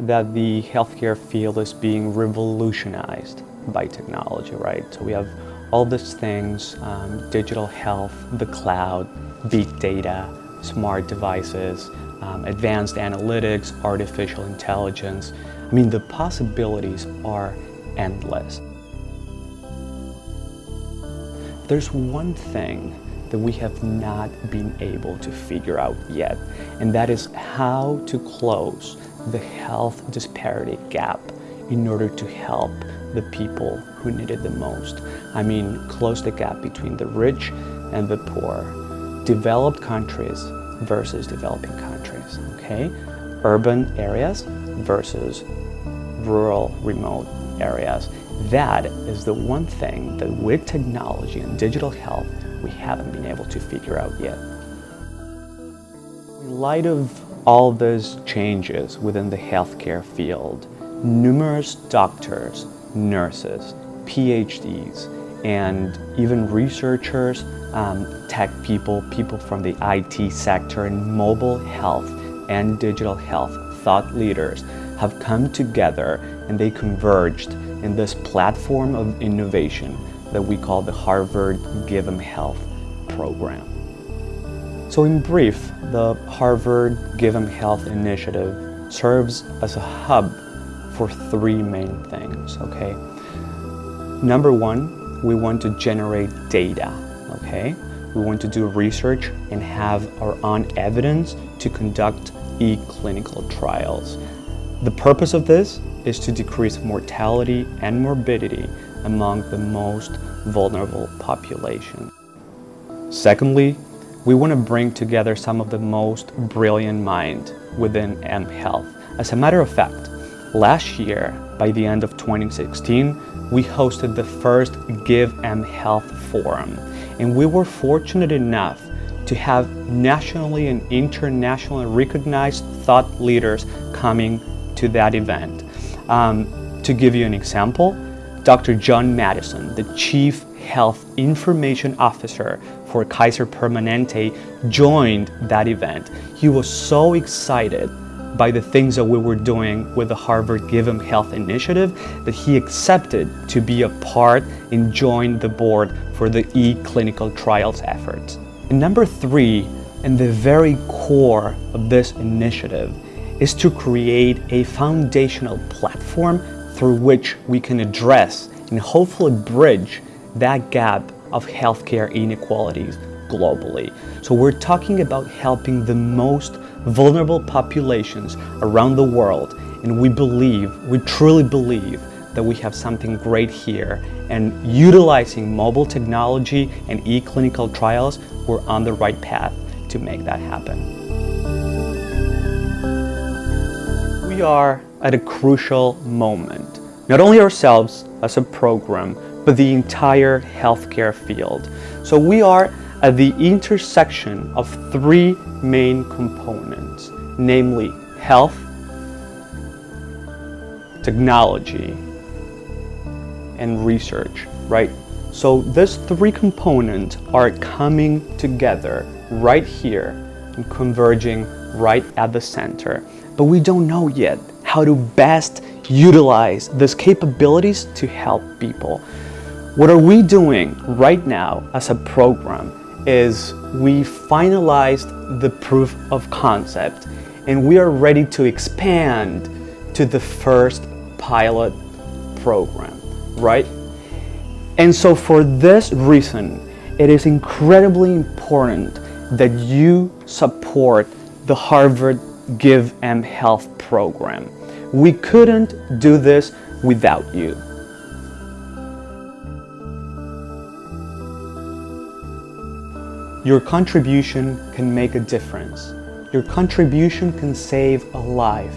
that the healthcare field is being revolutionized by technology, right? So we have all these things, um, digital health, the cloud, big data, smart devices, um, advanced analytics, artificial intelligence. I mean, the possibilities are endless. There's one thing that we have not been able to figure out yet, and that is how to close the health disparity gap in order to help the people who need it the most. I mean, close the gap between the rich and the poor, developed countries versus developing countries, okay? Urban areas versus rural, remote areas. That is the one thing that with technology and digital health, we haven't been able to figure out yet. In light of all those changes within the healthcare field, numerous doctors, nurses, PhDs, and even researchers, um, tech people, people from the IT sector and mobile health and digital health thought leaders have come together and they converged in this platform of innovation that we call the Harvard Give mHealth program. So in brief, the Harvard Give Health initiative serves as a hub for three main things, okay? Number one, we want to generate data, okay? We want to do research and have our own evidence to conduct e-clinical trials. The purpose of this is to decrease mortality and morbidity among the most vulnerable population. Secondly, we want to bring together some of the most brilliant minds within mHealth. As a matter of fact, last year, by the end of 2016, we hosted the first Give mHealth Forum, and we were fortunate enough to have nationally and internationally recognized thought leaders coming to that event. Um, to give you an example, Dr. John Mattison, the Chief Health Information Officer for Kaiser Permanente, joined that event. He was so excited by the things that we were doing with the Harvard Give mHealth initiative that he accepted to be a part and join the board for the e-clinical trials efforts. And number three, and the very core of this initiative, is to create a foundational platform through which we can address and hopefully bridge that gap of healthcare inequalities globally. So we're talking about helping the most vulnerable populations around the world and we believe, we truly believe that we have something great here and utilizing mobile technology and e-clinical trials, we're on the right path to make that happen. We are at a crucial moment, not only ourselves as a program, but the entire healthcare field. So we are at the intersection of three main components, namely health, technology, and research, right? So these three components are coming together right here and converging right at the center. But we don't know yet how to best utilize these capabilities to help people. What are we doing right now as a program is we finalized the proof of concept and we are ready to expand to the first pilot program, right? And so for this reason, it is incredibly important that you support the Harvard Give mHealth program. We couldn't do this without you. Your contribution can make a difference. Your contribution can save a life.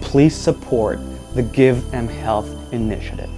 Please support the Give mHealth initiative.